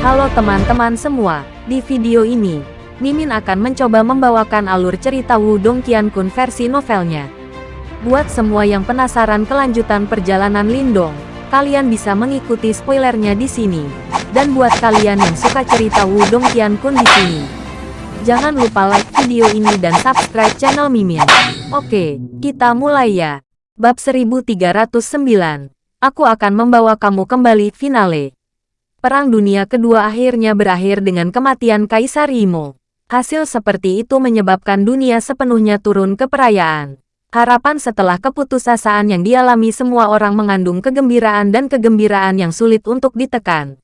Halo teman-teman semua, di video ini, Mimin akan mencoba membawakan alur cerita Wudong Qiankun versi novelnya. Buat semua yang penasaran kelanjutan perjalanan Lindong, kalian bisa mengikuti spoilernya di sini. Dan buat kalian yang suka cerita Wudong Qiankun di sini, jangan lupa like video ini dan subscribe channel Mimin. Oke, kita mulai ya. Bab 1309 Aku akan membawa kamu kembali finale. Perang Dunia Kedua akhirnya berakhir dengan kematian Kaisar Imo. Hasil seperti itu menyebabkan dunia sepenuhnya turun ke perayaan. Harapan setelah keputusasaan yang dialami semua orang mengandung kegembiraan dan kegembiraan yang sulit untuk ditekan.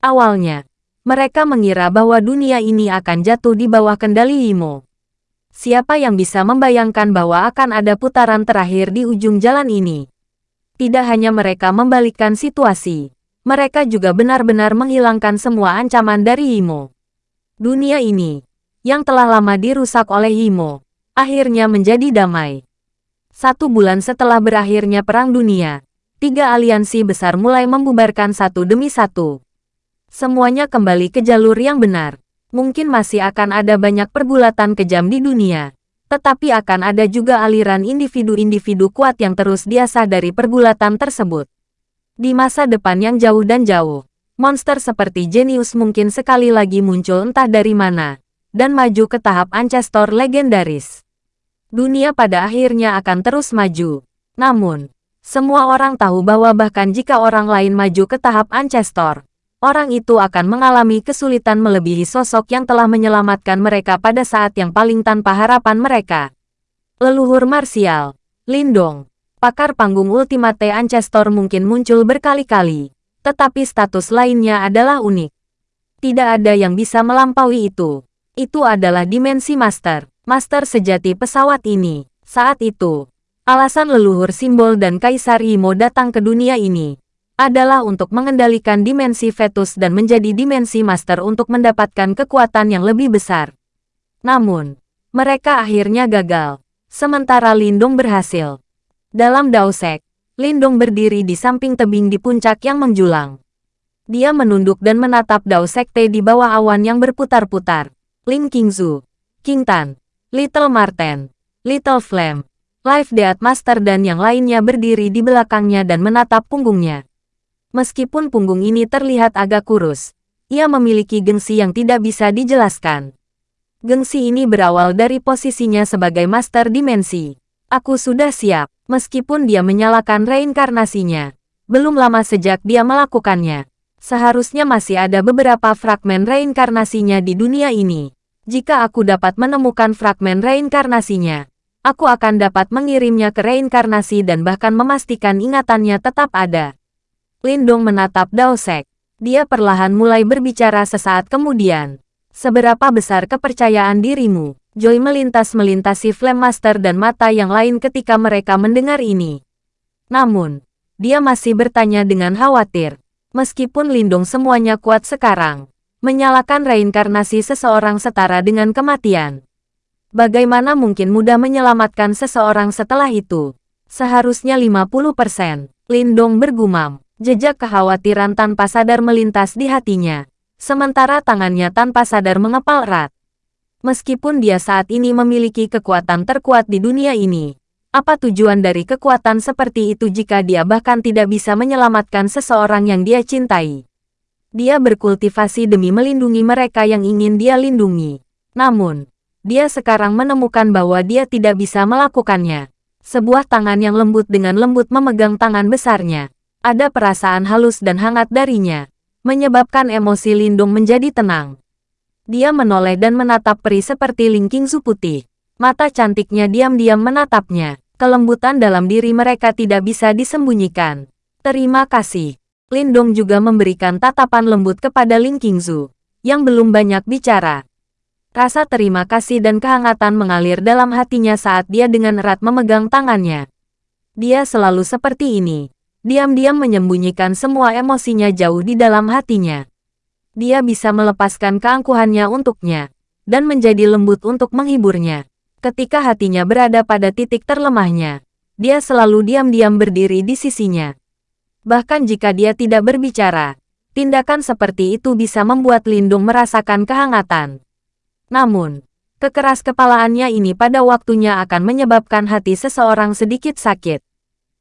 Awalnya, mereka mengira bahwa dunia ini akan jatuh di bawah kendali Imo. Siapa yang bisa membayangkan bahwa akan ada putaran terakhir di ujung jalan ini? Tidak hanya mereka membalikkan situasi, mereka juga benar-benar menghilangkan semua ancaman dari Imo. Dunia ini, yang telah lama dirusak oleh Imo, akhirnya menjadi damai. Satu bulan setelah berakhirnya Perang Dunia, tiga aliansi besar mulai membubarkan satu demi satu. Semuanya kembali ke jalur yang benar. Mungkin masih akan ada banyak pergulatan kejam di dunia, tetapi akan ada juga aliran individu-individu kuat yang terus diasah dari pergulatan tersebut. Di masa depan yang jauh dan jauh, monster seperti Genius mungkin sekali lagi muncul entah dari mana, dan maju ke tahap Ancestor legendaris. Dunia pada akhirnya akan terus maju. Namun, semua orang tahu bahwa bahkan jika orang lain maju ke tahap Ancestor, orang itu akan mengalami kesulitan melebihi sosok yang telah menyelamatkan mereka pada saat yang paling tanpa harapan mereka. Leluhur marsial, Lindong, pakar panggung Ultimate Ancestor mungkin muncul berkali-kali, tetapi status lainnya adalah unik. Tidak ada yang bisa melampaui itu. Itu adalah dimensi master, master sejati pesawat ini. Saat itu, alasan leluhur simbol dan Kaisar Imo datang ke dunia ini adalah untuk mengendalikan dimensi fetus dan menjadi dimensi master untuk mendapatkan kekuatan yang lebih besar. Namun, mereka akhirnya gagal, sementara Lindung berhasil. Dalam Daosek, Lindung berdiri di samping tebing di puncak yang menjulang. Dia menunduk dan menatap Dao Sekte di bawah awan yang berputar-putar. Ling Qingzu, King Tan, Little Marten, Little Flame, Life Death Master dan yang lainnya berdiri di belakangnya dan menatap punggungnya. Meskipun punggung ini terlihat agak kurus, ia memiliki gengsi yang tidak bisa dijelaskan. Gengsi ini berawal dari posisinya sebagai master dimensi. Aku sudah siap, meskipun dia menyalakan reinkarnasinya. Belum lama sejak dia melakukannya. Seharusnya masih ada beberapa fragmen reinkarnasinya di dunia ini. Jika aku dapat menemukan fragmen reinkarnasinya, aku akan dapat mengirimnya ke reinkarnasi dan bahkan memastikan ingatannya tetap ada. Lindong menatap Daosek. Dia perlahan mulai berbicara sesaat kemudian. Seberapa besar kepercayaan dirimu? Joy melintas melintasi Flame Master dan mata yang lain ketika mereka mendengar ini. Namun, dia masih bertanya dengan khawatir. Meskipun Lindung semuanya kuat sekarang, menyalakan reinkarnasi seseorang setara dengan kematian. Bagaimana mungkin mudah menyelamatkan seseorang setelah itu? Seharusnya 50%. Lindong bergumam. Jejak kekhawatiran tanpa sadar melintas di hatinya, sementara tangannya tanpa sadar mengepal erat. Meskipun dia saat ini memiliki kekuatan terkuat di dunia ini, apa tujuan dari kekuatan seperti itu jika dia bahkan tidak bisa menyelamatkan seseorang yang dia cintai? Dia berkultivasi demi melindungi mereka yang ingin dia lindungi. Namun, dia sekarang menemukan bahwa dia tidak bisa melakukannya. Sebuah tangan yang lembut dengan lembut memegang tangan besarnya ada perasaan halus dan hangat darinya, menyebabkan emosi Lindung menjadi tenang. Dia menoleh dan menatap peri seperti lingking su putih. Mata cantiknya diam-diam menatapnya. Kelembutan dalam diri mereka tidak bisa disembunyikan. Terima kasih. Lindong juga memberikan tatapan lembut kepada Ling Qingzu, yang belum banyak bicara. Rasa terima kasih dan kehangatan mengalir dalam hatinya saat dia dengan erat memegang tangannya. Dia selalu seperti ini diam-diam menyembunyikan semua emosinya jauh di dalam hatinya. Dia bisa melepaskan keangkuhannya untuknya, dan menjadi lembut untuk menghiburnya. Ketika hatinya berada pada titik terlemahnya, dia selalu diam-diam berdiri di sisinya. Bahkan jika dia tidak berbicara, Tindakan seperti itu bisa membuat Lindung merasakan kehangatan. Namun, kekeras kepalaannya ini pada waktunya akan menyebabkan hati seseorang sedikit sakit.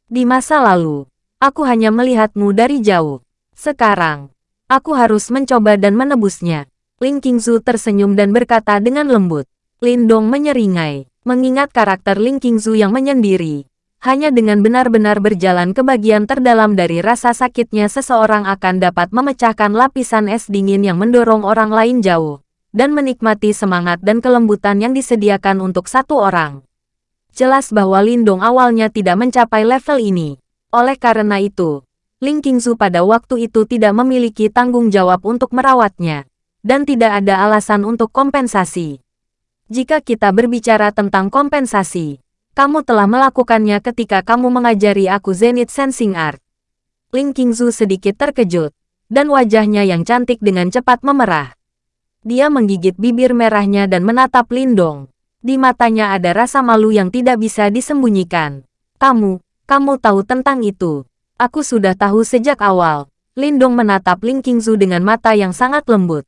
Di masa lalu, aku hanya melihatmu dari jauh. Sekarang, aku harus mencoba dan menebusnya. Ling Qingzu tersenyum dan berkata dengan lembut. Lindong menyeringai, mengingat karakter Ling Qingzu yang menyendiri. Hanya dengan benar-benar berjalan ke bagian terdalam dari rasa sakitnya seseorang akan dapat memecahkan lapisan es dingin yang mendorong orang lain jauh, dan menikmati semangat dan kelembutan yang disediakan untuk satu orang. Jelas bahwa Lindong awalnya tidak mencapai level ini. Oleh karena itu, Ling Qingzu pada waktu itu tidak memiliki tanggung jawab untuk merawatnya, dan tidak ada alasan untuk kompensasi. Jika kita berbicara tentang kompensasi, kamu telah melakukannya ketika kamu mengajari aku Zenith Sensing Art. Ling Qingzu sedikit terkejut, dan wajahnya yang cantik dengan cepat memerah. Dia menggigit bibir merahnya dan menatap Lindong. Di matanya ada rasa malu yang tidak bisa disembunyikan. Kamu, kamu tahu tentang itu. Aku sudah tahu sejak awal. Lindong menatap Ling Qingzu dengan mata yang sangat lembut.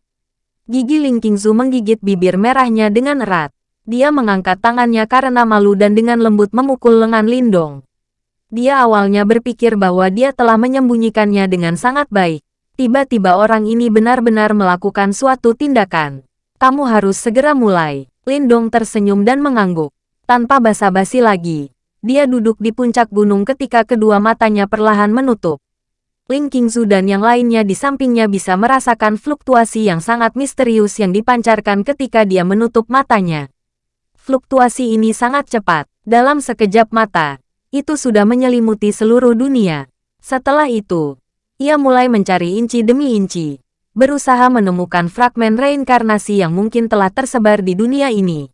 Gigi Ling Qingzu menggigit bibir merahnya dengan erat. Dia mengangkat tangannya karena malu dan dengan lembut memukul lengan Lindong. Dia awalnya berpikir bahwa dia telah menyembunyikannya dengan sangat baik. Tiba-tiba orang ini benar-benar melakukan suatu tindakan. Kamu harus segera mulai. Lindong tersenyum dan mengangguk. Tanpa basa-basi lagi, dia duduk di puncak gunung ketika kedua matanya perlahan menutup. Ling Qingzu dan yang lainnya di sampingnya bisa merasakan fluktuasi yang sangat misterius yang dipancarkan ketika dia menutup matanya. Fluktuasi ini sangat cepat. Dalam sekejap mata, itu sudah menyelimuti seluruh dunia. Setelah itu, ia mulai mencari inci demi inci, berusaha menemukan fragmen reinkarnasi yang mungkin telah tersebar di dunia ini.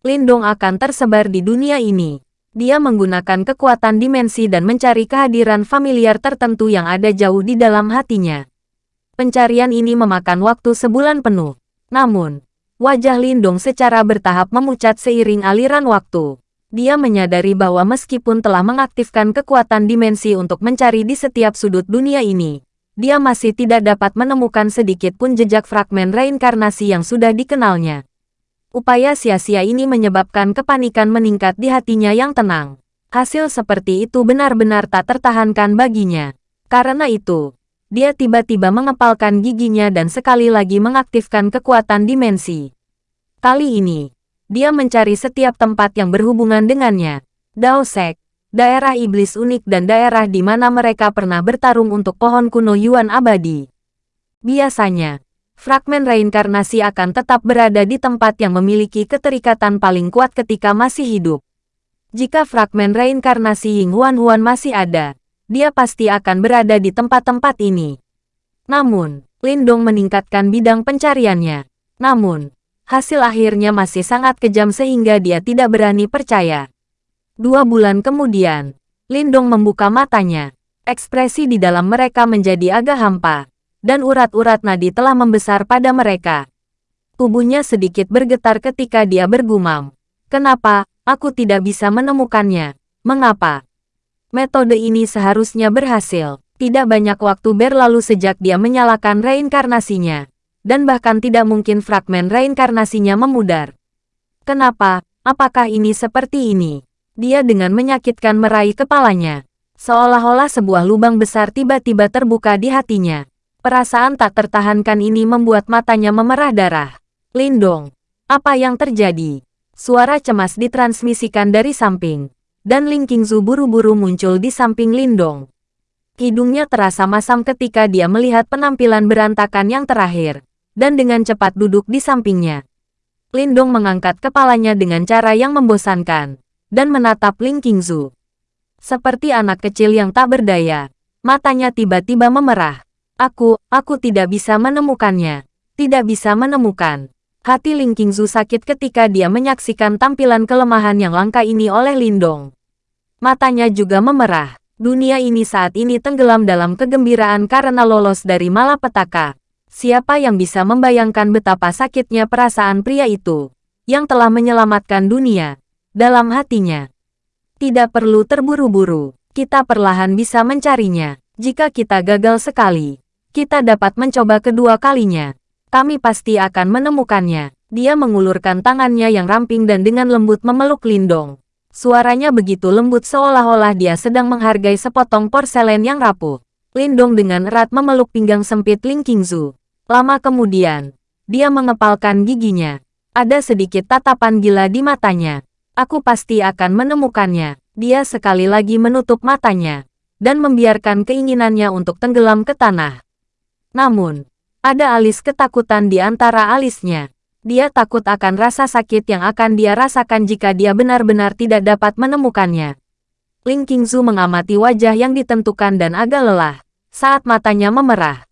Lindong akan tersebar di dunia ini. Dia menggunakan kekuatan dimensi dan mencari kehadiran familiar tertentu yang ada jauh di dalam hatinya. Pencarian ini memakan waktu sebulan penuh. Namun, Wajah Lindong secara bertahap memucat seiring aliran waktu. Dia menyadari bahwa meskipun telah mengaktifkan kekuatan dimensi untuk mencari di setiap sudut dunia ini, dia masih tidak dapat menemukan sedikit pun jejak fragmen reinkarnasi yang sudah dikenalnya. Upaya sia-sia ini menyebabkan kepanikan meningkat di hatinya yang tenang. Hasil seperti itu benar-benar tak tertahankan baginya. Karena itu, dia tiba-tiba mengepalkan giginya dan sekali lagi mengaktifkan kekuatan dimensi. Kali ini, dia mencari setiap tempat yang berhubungan dengannya. Daosek, daerah iblis unik dan daerah di mana mereka pernah bertarung untuk pohon kuno Yuan abadi. Biasanya, fragmen reinkarnasi akan tetap berada di tempat yang memiliki keterikatan paling kuat ketika masih hidup. Jika fragmen reinkarnasi Ying Huan Huan masih ada, dia pasti akan berada di tempat-tempat ini. Namun, Lindong meningkatkan bidang pencariannya. Namun, hasil akhirnya masih sangat kejam sehingga dia tidak berani percaya. Dua bulan kemudian, Lindong membuka matanya. Ekspresi di dalam mereka menjadi agak hampa, dan urat-urat nadi telah membesar pada mereka. Tubuhnya sedikit bergetar ketika dia bergumam. Kenapa, aku tidak bisa menemukannya? Mengapa? Metode ini seharusnya berhasil. Tidak banyak waktu berlalu sejak dia menyalakan reinkarnasinya. Dan bahkan tidak mungkin fragmen reinkarnasinya memudar. Kenapa? Apakah ini seperti ini? Dia dengan menyakitkan meraih kepalanya. Seolah-olah sebuah lubang besar tiba-tiba terbuka di hatinya. Perasaan tak tertahankan ini membuat matanya memerah darah. Lindong, apa yang terjadi? Suara cemas ditransmisikan dari samping dan Ling Qingzu buru-buru muncul di samping Lindong. Hidungnya terasa masam ketika dia melihat penampilan berantakan yang terakhir, dan dengan cepat duduk di sampingnya. Lindong mengangkat kepalanya dengan cara yang membosankan, dan menatap Ling Qingzu. Seperti anak kecil yang tak berdaya, matanya tiba-tiba memerah. Aku, aku tidak bisa menemukannya. Tidak bisa menemukan. Hati Ling Qingzu sakit ketika dia menyaksikan tampilan kelemahan yang langka ini oleh Lindong. Matanya juga memerah. Dunia ini saat ini tenggelam dalam kegembiraan karena lolos dari malapetaka. Siapa yang bisa membayangkan betapa sakitnya perasaan pria itu, yang telah menyelamatkan dunia, dalam hatinya. Tidak perlu terburu-buru, kita perlahan bisa mencarinya. Jika kita gagal sekali, kita dapat mencoba kedua kalinya. Kami pasti akan menemukannya. Dia mengulurkan tangannya yang ramping dan dengan lembut memeluk Lindong. Suaranya begitu lembut seolah-olah dia sedang menghargai sepotong porselen yang rapuh. Lindong dengan erat memeluk pinggang sempit Ling Qingzu. Lama kemudian, dia mengepalkan giginya. Ada sedikit tatapan gila di matanya. Aku pasti akan menemukannya. Dia sekali lagi menutup matanya dan membiarkan keinginannya untuk tenggelam ke tanah. Namun, ada alis ketakutan di antara alisnya. Dia takut akan rasa sakit yang akan dia rasakan jika dia benar-benar tidak dapat menemukannya. Ling Qingzu mengamati wajah yang ditentukan dan agak lelah saat matanya memerah.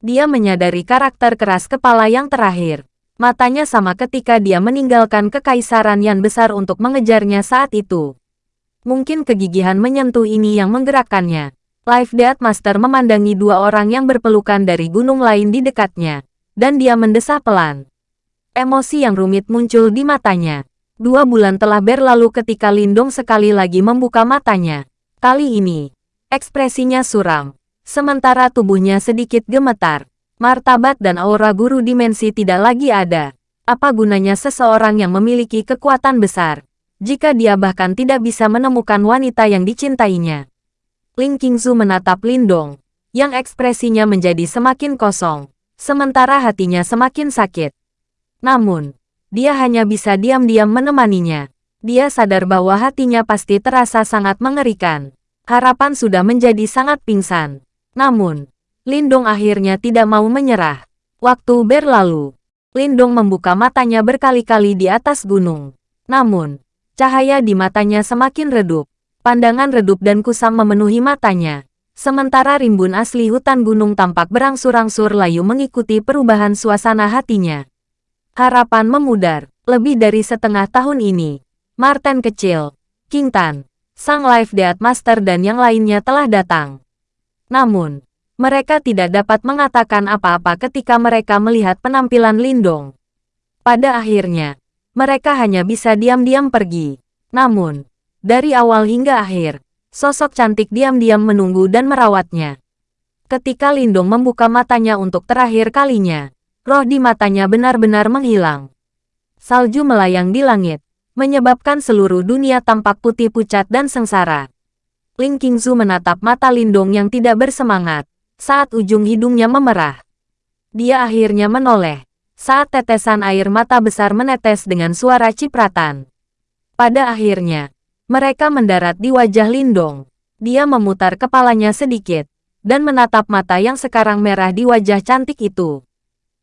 Dia menyadari karakter keras kepala yang terakhir. Matanya sama ketika dia meninggalkan kekaisaran yang besar untuk mengejarnya saat itu. Mungkin kegigihan menyentuh ini yang menggerakkannya. Life Death Master memandangi dua orang yang berpelukan dari gunung lain di dekatnya, dan dia mendesah pelan. Emosi yang rumit muncul di matanya. Dua bulan telah berlalu ketika Lindong sekali lagi membuka matanya. Kali ini, ekspresinya suram. Sementara tubuhnya sedikit gemetar. Martabat dan aura guru dimensi tidak lagi ada. Apa gunanya seseorang yang memiliki kekuatan besar, jika dia bahkan tidak bisa menemukan wanita yang dicintainya? Ling Qingzu menatap Lindong, yang ekspresinya menjadi semakin kosong, sementara hatinya semakin sakit. Namun, dia hanya bisa diam-diam menemaninya. Dia sadar bahwa hatinya pasti terasa sangat mengerikan. Harapan sudah menjadi sangat pingsan. Namun, Lindong akhirnya tidak mau menyerah. Waktu berlalu, Lindong membuka matanya berkali-kali di atas gunung. Namun, cahaya di matanya semakin redup. Pandangan redup dan kusam memenuhi matanya. Sementara rimbun asli hutan gunung tampak berangsur-angsur layu mengikuti perubahan suasana hatinya. Harapan memudar. Lebih dari setengah tahun ini, Martin kecil, King Tan, Sang Life Death Master dan yang lainnya telah datang. Namun, mereka tidak dapat mengatakan apa-apa ketika mereka melihat penampilan Lindong. Pada akhirnya, mereka hanya bisa diam-diam pergi. Namun, dari awal hingga akhir, sosok cantik diam-diam menunggu dan merawatnya. Ketika Lindong membuka matanya untuk terakhir kalinya, roh di matanya benar-benar menghilang. Salju melayang di langit, menyebabkan seluruh dunia tampak putih pucat dan sengsara. Ling Qingzu menatap mata Lindong yang tidak bersemangat, saat ujung hidungnya memerah. Dia akhirnya menoleh, saat tetesan air mata besar menetes dengan suara cipratan. Pada akhirnya, mereka mendarat di wajah Lindong. Dia memutar kepalanya sedikit, dan menatap mata yang sekarang merah di wajah cantik itu.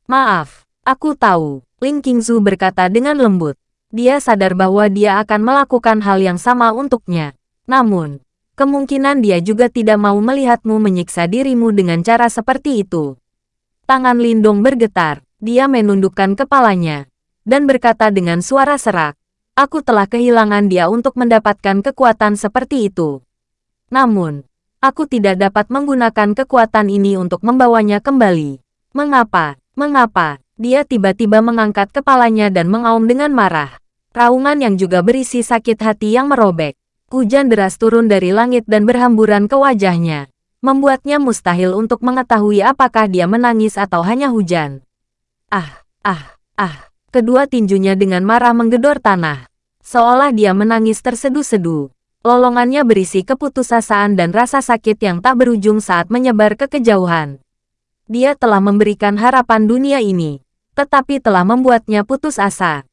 Maaf, aku tahu, Ling Qingzu berkata dengan lembut. Dia sadar bahwa dia akan melakukan hal yang sama untuknya. Namun, kemungkinan dia juga tidak mau melihatmu menyiksa dirimu dengan cara seperti itu. Tangan Lindong bergetar, dia menundukkan kepalanya, dan berkata dengan suara serak, Aku telah kehilangan dia untuk mendapatkan kekuatan seperti itu. Namun, aku tidak dapat menggunakan kekuatan ini untuk membawanya kembali. Mengapa? Mengapa? Dia tiba-tiba mengangkat kepalanya dan mengaum dengan marah. Raungan yang juga berisi sakit hati yang merobek. Hujan deras turun dari langit dan berhamburan ke wajahnya. Membuatnya mustahil untuk mengetahui apakah dia menangis atau hanya hujan. Ah, ah, ah. Kedua tinjunya dengan marah menggedor tanah. Seolah dia menangis terseduh-seduh. Lolongannya berisi keputusasaan dan rasa sakit yang tak berujung saat menyebar ke kejauhan. Dia telah memberikan harapan dunia ini, tetapi telah membuatnya putus asa.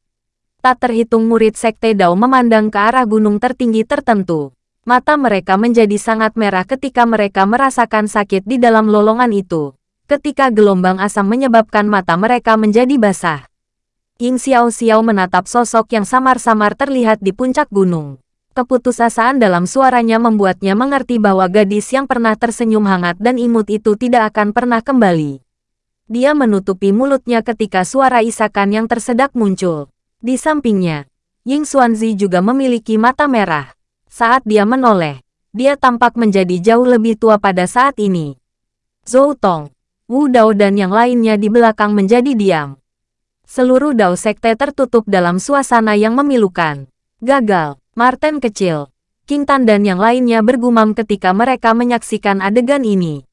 Tak terhitung murid Sekte Dao memandang ke arah gunung tertinggi tertentu. Mata mereka menjadi sangat merah ketika mereka merasakan sakit di dalam lolongan itu. Ketika gelombang asam menyebabkan mata mereka menjadi basah. Ying Xiao Xiao menatap sosok yang samar-samar terlihat di puncak gunung. Keputusasaan dalam suaranya membuatnya mengerti bahwa gadis yang pernah tersenyum hangat dan imut itu tidak akan pernah kembali. Dia menutupi mulutnya ketika suara isakan yang tersedak muncul. Di sampingnya, Ying Xuanzi juga memiliki mata merah. Saat dia menoleh, dia tampak menjadi jauh lebih tua pada saat ini. Zhou Tong, Wu Dao dan yang lainnya di belakang menjadi diam. Seluruh Dao Sekte tertutup dalam suasana yang memilukan. Gagal. Martin kecil, King Tan dan yang lainnya bergumam ketika mereka menyaksikan adegan ini.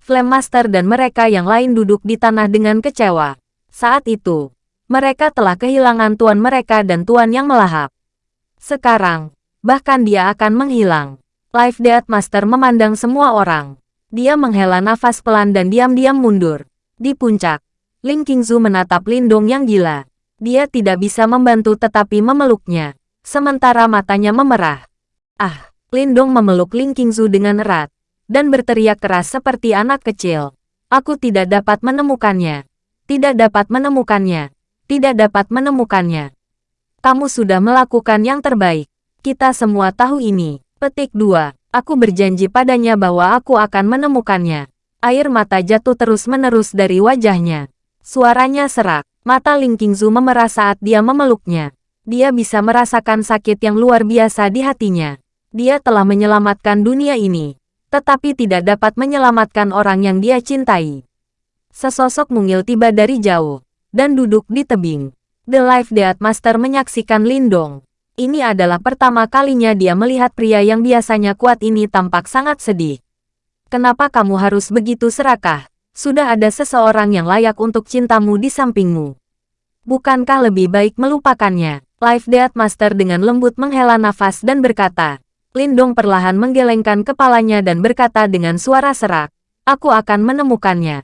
Flame Master dan mereka yang lain duduk di tanah dengan kecewa. Saat itu, mereka telah kehilangan tuan mereka dan tuan yang melahap. Sekarang, bahkan dia akan menghilang. Life Death Master memandang semua orang. Dia menghela nafas pelan dan diam-diam mundur. Di puncak, Ling Qingzu menatap Lindong yang gila. Dia tidak bisa membantu tetapi memeluknya. Sementara matanya memerah. Ah, Lindong memeluk Ling Qingzu dengan erat. Dan berteriak keras seperti anak kecil. Aku tidak dapat menemukannya. Tidak dapat menemukannya tidak dapat menemukannya. Kamu sudah melakukan yang terbaik. Kita semua tahu ini. Petik 2. Aku berjanji padanya bahwa aku akan menemukannya. Air mata jatuh terus-menerus dari wajahnya. Suaranya serak. Mata Ling Qingzu memerah saat dia memeluknya. Dia bisa merasakan sakit yang luar biasa di hatinya. Dia telah menyelamatkan dunia ini, tetapi tidak dapat menyelamatkan orang yang dia cintai. Sesosok mungil tiba dari jauh dan duduk di tebing. The Life Death Master menyaksikan Lindong. Ini adalah pertama kalinya dia melihat pria yang biasanya kuat ini tampak sangat sedih. Kenapa kamu harus begitu serakah? Sudah ada seseorang yang layak untuk cintamu di sampingmu. Bukankah lebih baik melupakannya? Life Death Master dengan lembut menghela nafas dan berkata, Lindong perlahan menggelengkan kepalanya dan berkata dengan suara serak, Aku akan menemukannya.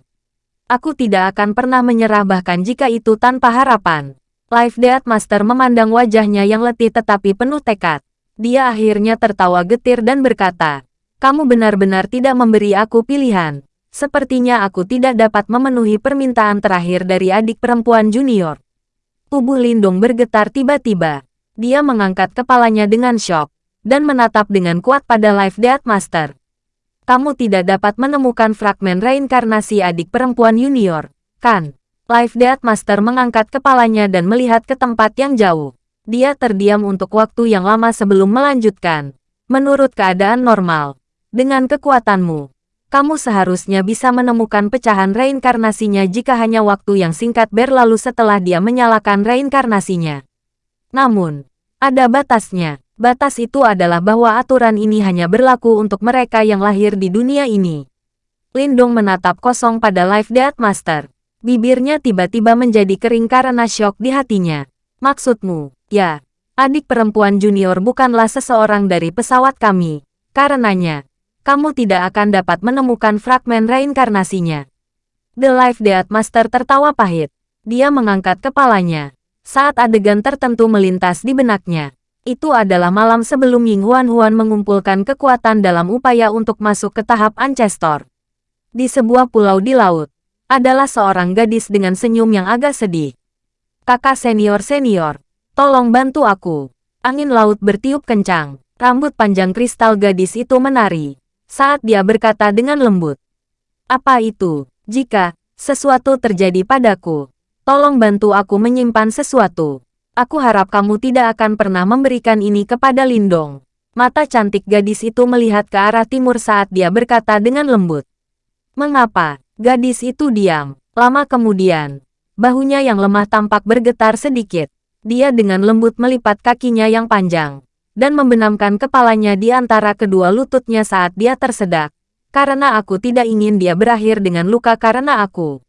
Aku tidak akan pernah menyerah bahkan jika itu tanpa harapan. Life Death Master memandang wajahnya yang letih tetapi penuh tekad. Dia akhirnya tertawa getir dan berkata, Kamu benar-benar tidak memberi aku pilihan. Sepertinya aku tidak dapat memenuhi permintaan terakhir dari adik perempuan junior. Tubuh Lindung bergetar tiba-tiba. Dia mengangkat kepalanya dengan shock, dan menatap dengan kuat pada Life Death Master kamu tidak dapat menemukan fragmen reinkarnasi adik perempuan junior, kan? Life Death Master mengangkat kepalanya dan melihat ke tempat yang jauh. Dia terdiam untuk waktu yang lama sebelum melanjutkan. Menurut keadaan normal, dengan kekuatanmu, kamu seharusnya bisa menemukan pecahan reinkarnasinya jika hanya waktu yang singkat berlalu setelah dia menyalakan reinkarnasinya. Namun, ada batasnya. Batas itu adalah bahwa aturan ini hanya berlaku untuk mereka yang lahir di dunia ini. Lindong menatap kosong pada Life Death Master. Bibirnya tiba-tiba menjadi kering karena syok di hatinya. Maksudmu, ya, adik perempuan junior bukanlah seseorang dari pesawat kami. Karenanya, kamu tidak akan dapat menemukan fragmen reinkarnasinya. The Life Death Master tertawa pahit. Dia mengangkat kepalanya. Saat adegan tertentu melintas di benaknya, itu adalah malam sebelum Ying Huan Huan mengumpulkan kekuatan dalam upaya untuk masuk ke tahap Ancestor. Di sebuah pulau di laut, adalah seorang gadis dengan senyum yang agak sedih. Kakak senior-senior, tolong bantu aku. Angin laut bertiup kencang, rambut panjang kristal gadis itu menari, saat dia berkata dengan lembut. Apa itu? Jika sesuatu terjadi padaku, tolong bantu aku menyimpan sesuatu. Aku harap kamu tidak akan pernah memberikan ini kepada Lindong. Mata cantik gadis itu melihat ke arah timur saat dia berkata dengan lembut. Mengapa? Gadis itu diam. Lama kemudian, bahunya yang lemah tampak bergetar sedikit. Dia dengan lembut melipat kakinya yang panjang, dan membenamkan kepalanya di antara kedua lututnya saat dia tersedak. Karena aku tidak ingin dia berakhir dengan luka karena aku.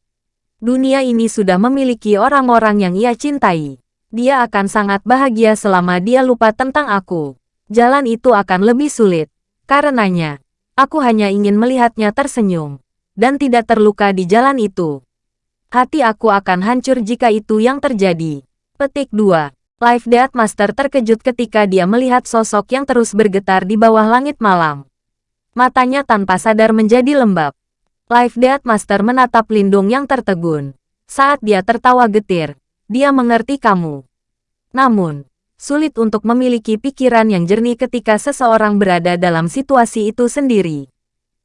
Dunia ini sudah memiliki orang-orang yang ia cintai dia akan sangat bahagia selama dia lupa tentang aku. Jalan itu akan lebih sulit. Karenanya, aku hanya ingin melihatnya tersenyum dan tidak terluka di jalan itu. Hati aku akan hancur jika itu yang terjadi. Petik 2. Life Death Master terkejut ketika dia melihat sosok yang terus bergetar di bawah langit malam. Matanya tanpa sadar menjadi lembab. Life Death Master menatap Lindung yang tertegun. Saat dia tertawa getir, dia mengerti kamu. Namun, sulit untuk memiliki pikiran yang jernih ketika seseorang berada dalam situasi itu sendiri.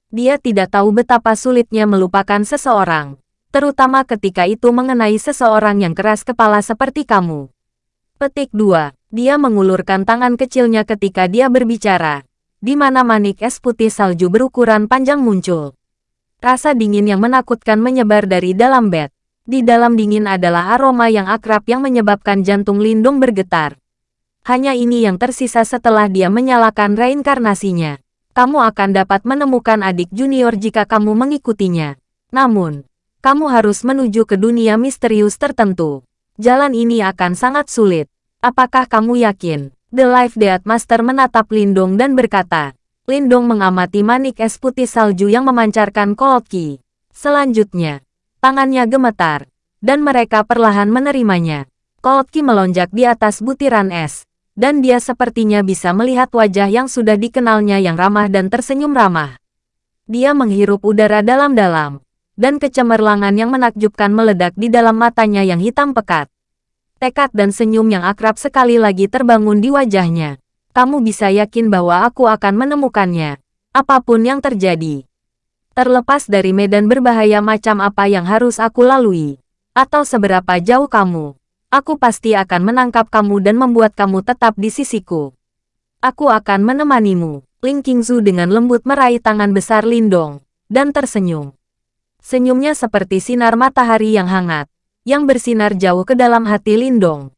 Dia tidak tahu betapa sulitnya melupakan seseorang, terutama ketika itu mengenai seseorang yang keras kepala seperti kamu. Petik 2. Dia mengulurkan tangan kecilnya ketika dia berbicara, di mana manik es putih salju berukuran panjang muncul. Rasa dingin yang menakutkan menyebar dari dalam bed. Di dalam dingin adalah aroma yang akrab yang menyebabkan jantung Lindung bergetar. Hanya ini yang tersisa setelah dia menyalakan reinkarnasinya. Kamu akan dapat menemukan adik junior jika kamu mengikutinya. Namun, kamu harus menuju ke dunia misterius tertentu. Jalan ini akan sangat sulit. Apakah kamu yakin? The Life Death Master menatap Lindong dan berkata, Lindong mengamati manik es putih salju yang memancarkan Cold Key. Selanjutnya, tangannya gemetar, dan mereka perlahan menerimanya. Cold Key melonjak di atas butiran es, dan dia sepertinya bisa melihat wajah yang sudah dikenalnya yang ramah dan tersenyum ramah. Dia menghirup udara dalam-dalam, dan kecemerlangan yang menakjubkan meledak di dalam matanya yang hitam pekat. Tekad dan senyum yang akrab sekali lagi terbangun di wajahnya. Kamu bisa yakin bahwa aku akan menemukannya, apa pun yang terjadi. Terlepas dari medan berbahaya macam apa yang harus aku lalui, atau seberapa jauh kamu, aku pasti akan menangkap kamu dan membuat kamu tetap di sisiku. Aku akan menemanimu. Ling Qingzu dengan lembut meraih tangan besar Lindong, dan tersenyum. Senyumnya seperti sinar matahari yang hangat, yang bersinar jauh ke dalam hati Lindong.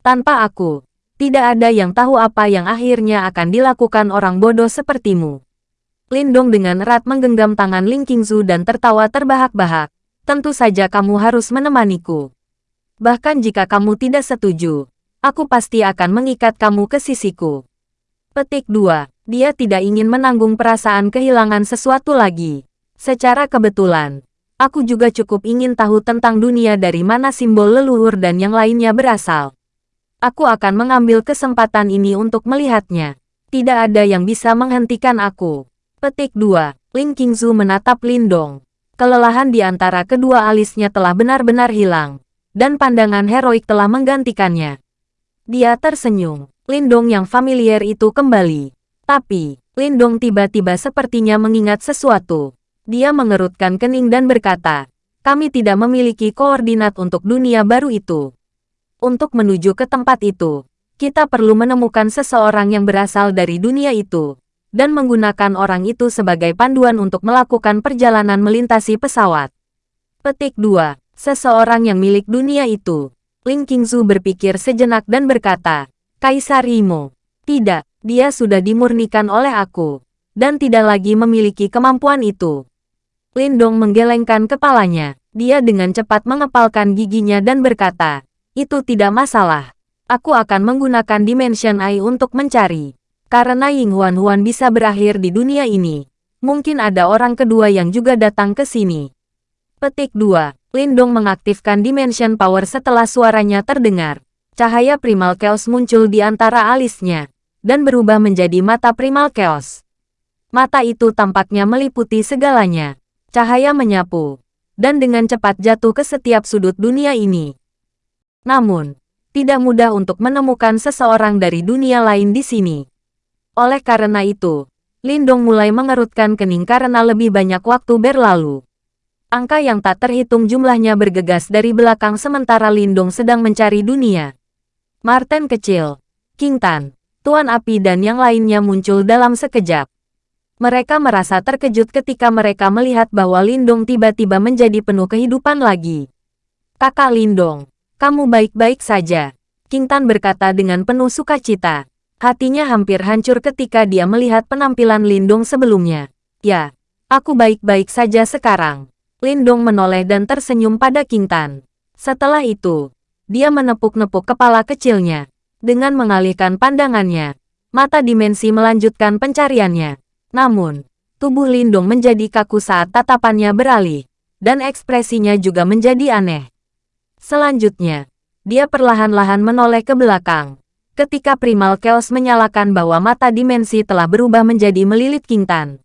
Tanpa aku, tidak ada yang tahu apa yang akhirnya akan dilakukan orang bodoh sepertimu. Lindong dengan erat menggenggam tangan Ling Qingzu dan tertawa terbahak-bahak. Tentu saja kamu harus menemaniku. Bahkan jika kamu tidak setuju, aku pasti akan mengikat kamu ke sisiku. Petik 2. Dia tidak ingin menanggung perasaan kehilangan sesuatu lagi. Secara kebetulan, Aku juga cukup ingin tahu tentang dunia dari mana simbol leluhur dan yang lainnya berasal. Aku akan mengambil kesempatan ini untuk melihatnya. Tidak ada yang bisa menghentikan aku. Petik 2. Ling Qingzu menatap Lindong. Kelelahan di antara kedua alisnya telah benar-benar hilang. Dan pandangan heroik telah menggantikannya. Dia tersenyum. Lindong yang familiar itu kembali. Tapi, Lindong tiba-tiba sepertinya mengingat sesuatu. Dia mengerutkan kening dan berkata, kami tidak memiliki koordinat untuk dunia baru itu. Untuk menuju ke tempat itu, kita perlu menemukan seseorang yang berasal dari dunia itu, dan menggunakan orang itu sebagai panduan untuk melakukan perjalanan melintasi pesawat. Petik 2. Seseorang yang milik dunia itu. Ling Qingzu berpikir sejenak dan berkata, Kaisar Imo. Tidak, dia sudah dimurnikan oleh aku, dan tidak lagi memiliki kemampuan itu. Lindong menggelengkan kepalanya. Dia dengan cepat mengepalkan giginya dan berkata, itu tidak masalah. Aku akan menggunakan Dimension Eye untuk mencari. Karena Ying Huan Huan bisa berakhir di dunia ini. Mungkin ada orang kedua yang juga datang ke sini. Petik 2. Lindong mengaktifkan Dimension Power setelah suaranya terdengar. Cahaya Primal Chaos muncul di antara alisnya, dan berubah menjadi mata Primal Chaos. Mata itu tampaknya meliputi segalanya. Cahaya menyapu, dan dengan cepat jatuh ke setiap sudut dunia ini. Namun, tidak mudah untuk menemukan seseorang dari dunia lain di sini. Oleh karena itu, Lindong mulai mengerutkan kening karena lebih banyak waktu berlalu. Angka yang tak terhitung jumlahnya bergegas dari belakang sementara Lindong sedang mencari dunia. Martin kecil, King Tan, Tuan Api dan yang lainnya muncul dalam sekejap. Mereka merasa terkejut ketika mereka melihat bahwa Lindong tiba-tiba menjadi penuh kehidupan lagi. Kakak Lindong, kamu baik-baik saja. King Tan berkata dengan penuh sukacita. Hatinya hampir hancur ketika dia melihat penampilan Lindong sebelumnya. Ya, aku baik-baik saja sekarang. Lindong menoleh dan tersenyum pada King Tan. Setelah itu, dia menepuk-nepuk kepala kecilnya. Dengan mengalihkan pandangannya, mata dimensi melanjutkan pencariannya. Namun, tubuh Lindung menjadi kaku saat tatapannya beralih, dan ekspresinya juga menjadi aneh. Selanjutnya, dia perlahan-lahan menoleh ke belakang. Ketika Primal Chaos menyalakan bahwa mata dimensi telah berubah menjadi melilit King Tan.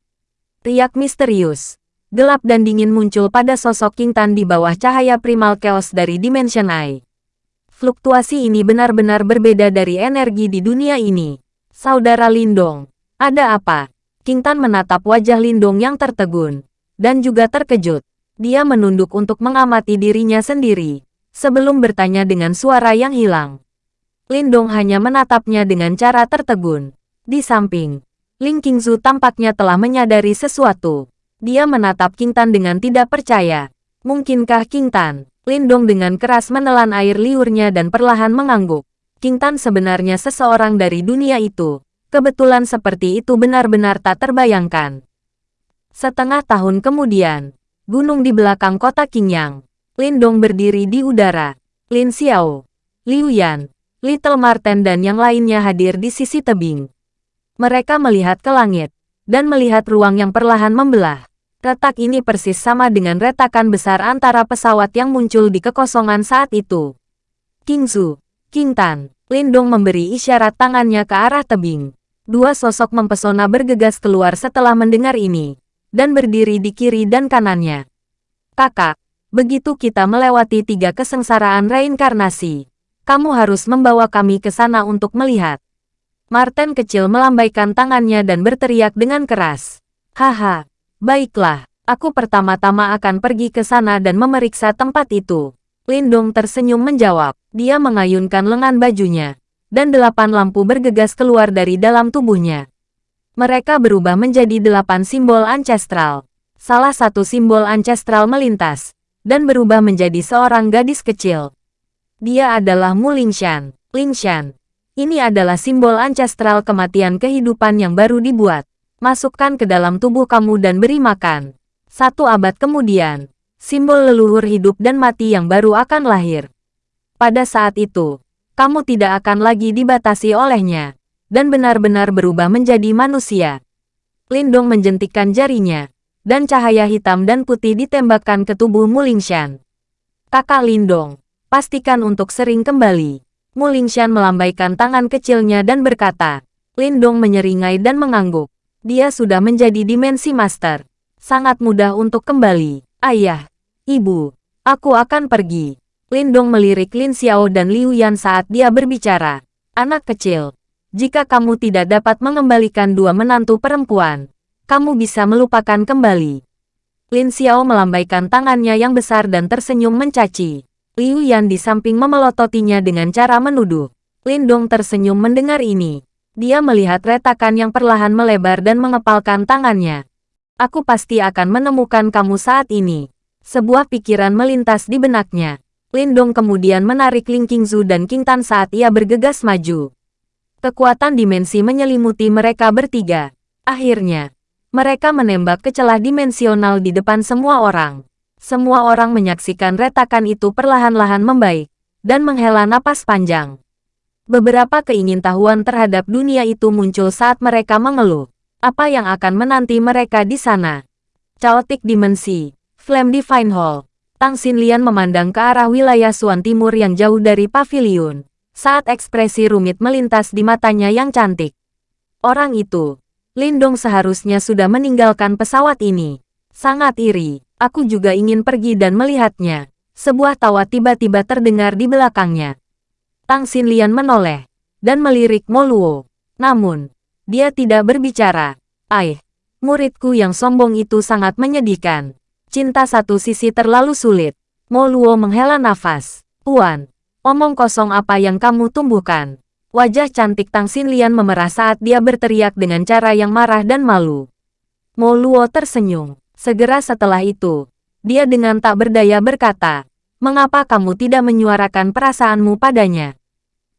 Riak misterius, gelap dan dingin muncul pada sosok King Tan di bawah cahaya Primal Chaos dari Dimension Eye. Fluktuasi ini benar-benar berbeda dari energi di dunia ini. Saudara Lindong, ada apa? King Tan menatap wajah Lindong yang tertegun, dan juga terkejut. Dia menunduk untuk mengamati dirinya sendiri, sebelum bertanya dengan suara yang hilang. Lindong hanya menatapnya dengan cara tertegun. Di samping, Ling Qingzu tampaknya telah menyadari sesuatu. Dia menatap King Tan dengan tidak percaya. Mungkinkah King Tan? Lindong dengan keras menelan air liurnya dan perlahan mengangguk. King Tan sebenarnya seseorang dari dunia itu, Kebetulan seperti itu benar-benar tak terbayangkan. Setengah tahun kemudian, gunung di belakang kota Qingyang, Lindong berdiri di udara. Lin Xiao, Liu Yan, Little Marten dan yang lainnya hadir di sisi tebing. Mereka melihat ke langit, dan melihat ruang yang perlahan membelah. Retak ini persis sama dengan retakan besar antara pesawat yang muncul di kekosongan saat itu. King Zhu, King Tan, Lindong memberi isyarat tangannya ke arah tebing. Dua sosok mempesona bergegas keluar setelah mendengar ini, dan berdiri di kiri dan kanannya. Kakak, begitu kita melewati tiga kesengsaraan reinkarnasi, kamu harus membawa kami ke sana untuk melihat. Martin kecil melambaikan tangannya dan berteriak dengan keras. Haha, baiklah, aku pertama-tama akan pergi ke sana dan memeriksa tempat itu. Lindong tersenyum menjawab. Dia mengayunkan lengan bajunya dan delapan lampu bergegas keluar dari dalam tubuhnya. Mereka berubah menjadi delapan simbol ancestral. Salah satu simbol ancestral melintas, dan berubah menjadi seorang gadis kecil. Dia adalah Mu Lingshan. Lingshan. Ini adalah simbol ancestral kematian kehidupan yang baru dibuat. Masukkan ke dalam tubuh kamu dan beri makan. Satu abad kemudian, simbol leluhur hidup dan mati yang baru akan lahir. Pada saat itu, kamu tidak akan lagi dibatasi olehnya, dan benar-benar berubah menjadi manusia. Lindong menjentikkan jarinya, dan cahaya hitam dan putih ditembakkan ke tubuh Mulingshan. Kakak Lindong, pastikan untuk sering kembali. Mulingshan melambaikan tangan kecilnya dan berkata, Lindong menyeringai dan mengangguk. Dia sudah menjadi dimensi master. Sangat mudah untuk kembali. Ayah, ibu, aku akan pergi. Lindong melirik Lin Xiao dan Liu Yan saat dia berbicara. Anak kecil, jika kamu tidak dapat mengembalikan dua menantu perempuan, kamu bisa melupakan kembali. Lin Xiao melambaikan tangannya yang besar dan tersenyum mencaci. Liu Yan di samping memelototinya dengan cara menuduh. Lindong tersenyum mendengar ini. Dia melihat retakan yang perlahan melebar dan mengepalkan tangannya. Aku pasti akan menemukan kamu saat ini. Sebuah pikiran melintas di benaknya. Lindong kemudian menarik Ling Qingzu dan King Tan saat ia bergegas maju. Kekuatan dimensi menyelimuti mereka bertiga. Akhirnya, mereka menembak ke celah dimensional di depan semua orang. Semua orang menyaksikan retakan itu perlahan-lahan membaik, dan menghela napas panjang. Beberapa keingintahuan terhadap dunia itu muncul saat mereka mengeluh. Apa yang akan menanti mereka di sana? Chaotic Dimensi, Flame Divine Hall, Tang Xinlian memandang ke arah wilayah Suan Timur yang jauh dari pavilion, saat ekspresi rumit melintas di matanya yang cantik. Orang itu, Lindong seharusnya sudah meninggalkan pesawat ini. Sangat iri, aku juga ingin pergi dan melihatnya. Sebuah tawa tiba-tiba terdengar di belakangnya. Tang Xinlian menoleh, dan melirik Moluo. Namun, dia tidak berbicara. Aih, muridku yang sombong itu sangat menyedihkan. Cinta satu sisi terlalu sulit. Mo Luo menghela nafas. Puan, omong kosong apa yang kamu tumbuhkan? Wajah cantik Tang Xinlian memerah saat dia berteriak dengan cara yang marah dan malu. Mo Luo tersenyum. Segera setelah itu, dia dengan tak berdaya berkata, Mengapa kamu tidak menyuarakan perasaanmu padanya?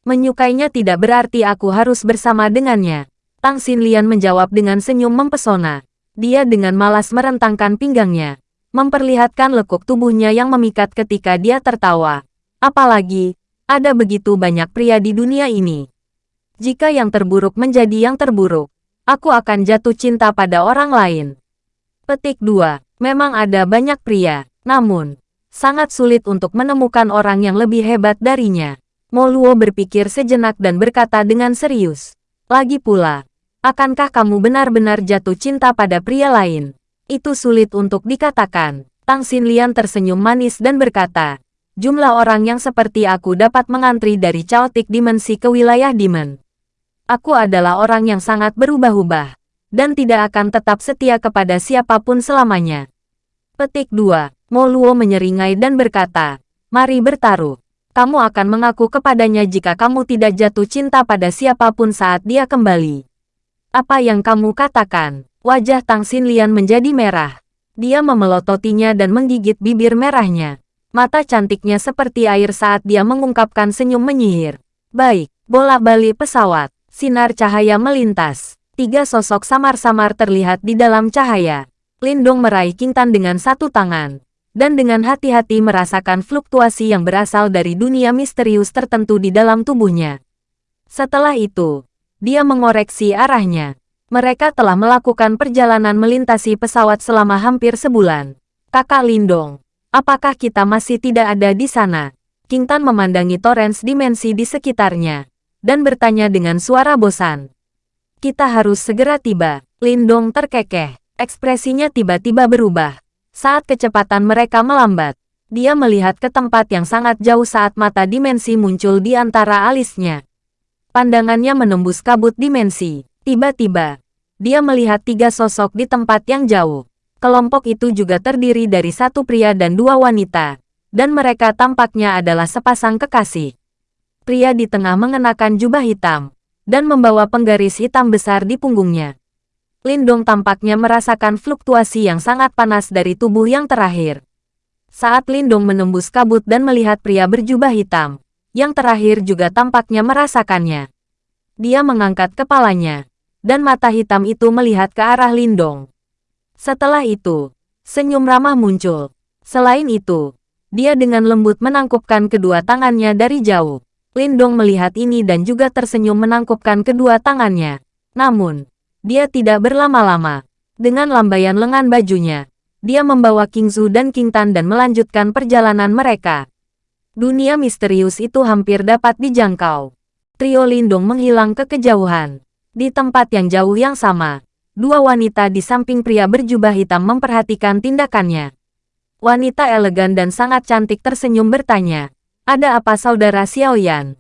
Menyukainya tidak berarti aku harus bersama dengannya. Tang Xinlian menjawab dengan senyum mempesona. Dia dengan malas merentangkan pinggangnya memperlihatkan lekuk tubuhnya yang memikat ketika dia tertawa. Apalagi, ada begitu banyak pria di dunia ini. Jika yang terburuk menjadi yang terburuk, aku akan jatuh cinta pada orang lain. Petik 2. Memang ada banyak pria, namun, sangat sulit untuk menemukan orang yang lebih hebat darinya. Moluo berpikir sejenak dan berkata dengan serius. Lagi pula, akankah kamu benar-benar jatuh cinta pada pria lain? Itu sulit untuk dikatakan. Tang Xinlian tersenyum manis dan berkata, jumlah orang yang seperti aku dapat mengantri dari chaotic dimensi ke wilayah demon. Aku adalah orang yang sangat berubah-ubah, dan tidak akan tetap setia kepada siapa pun selamanya. Petik 2. Mo Luo menyeringai dan berkata, mari bertaruh. Kamu akan mengaku kepadanya jika kamu tidak jatuh cinta pada siapa pun saat dia kembali. Apa yang kamu katakan? Wajah Tang Xinlian menjadi merah. Dia memelototinya dan menggigit bibir merahnya. Mata cantiknya seperti air saat dia mengungkapkan senyum menyihir. Baik, bola balik pesawat. Sinar cahaya melintas. Tiga sosok samar-samar terlihat di dalam cahaya. Lindong meraih Kintan dengan satu tangan. Dan dengan hati-hati merasakan fluktuasi yang berasal dari dunia misterius tertentu di dalam tubuhnya. Setelah itu, dia mengoreksi arahnya. Mereka telah melakukan perjalanan melintasi pesawat selama hampir sebulan. Kakak Lindong, apakah kita masih tidak ada di sana? King Tan memandangi torrents dimensi di sekitarnya, dan bertanya dengan suara bosan. Kita harus segera tiba. Lindong terkekeh. Ekspresinya tiba-tiba berubah. Saat kecepatan mereka melambat, dia melihat ke tempat yang sangat jauh saat mata dimensi muncul di antara alisnya. Pandangannya menembus kabut dimensi. Tiba-tiba, dia melihat tiga sosok di tempat yang jauh. Kelompok itu juga terdiri dari satu pria dan dua wanita, dan mereka tampaknya adalah sepasang kekasih. Pria di tengah mengenakan jubah hitam, dan membawa penggaris hitam besar di punggungnya. Lindong tampaknya merasakan fluktuasi yang sangat panas dari tubuh yang terakhir. Saat Lindong menembus kabut dan melihat pria berjubah hitam, yang terakhir juga tampaknya merasakannya. Dia mengangkat kepalanya, dan mata hitam itu melihat ke arah Lindong. Setelah itu, senyum ramah muncul. Selain itu, dia dengan lembut menangkupkan kedua tangannya dari jauh. Lindong melihat ini dan juga tersenyum menangkupkan kedua tangannya. Namun, dia tidak berlama-lama. Dengan lambaian lengan bajunya, dia membawa King Zhu dan King Tan dan melanjutkan perjalanan mereka. Dunia misterius itu hampir dapat dijangkau. Trio Lindung menghilang ke kejauhan. Di tempat yang jauh yang sama, dua wanita di samping pria berjubah hitam memperhatikan tindakannya. Wanita elegan dan sangat cantik tersenyum bertanya, ada apa saudara Xiaoyan?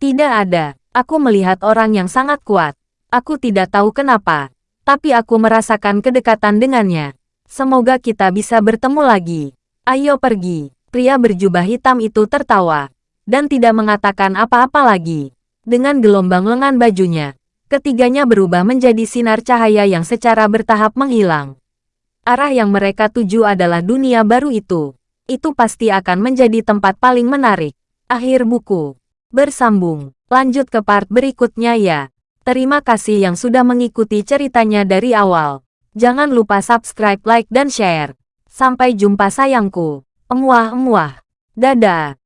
Tidak ada, aku melihat orang yang sangat kuat. Aku tidak tahu kenapa, tapi aku merasakan kedekatan dengannya. Semoga kita bisa bertemu lagi. Ayo pergi. Pria berjubah hitam itu tertawa, dan tidak mengatakan apa-apa lagi. Dengan gelombang lengan bajunya, ketiganya berubah menjadi sinar cahaya yang secara bertahap menghilang. Arah yang mereka tuju adalah dunia baru itu. Itu pasti akan menjadi tempat paling menarik. Akhir buku. Bersambung. Lanjut ke part berikutnya ya. Terima kasih yang sudah mengikuti ceritanya dari awal. Jangan lupa subscribe, like, dan share. Sampai jumpa sayangku. Emuah-emuah. Dadah.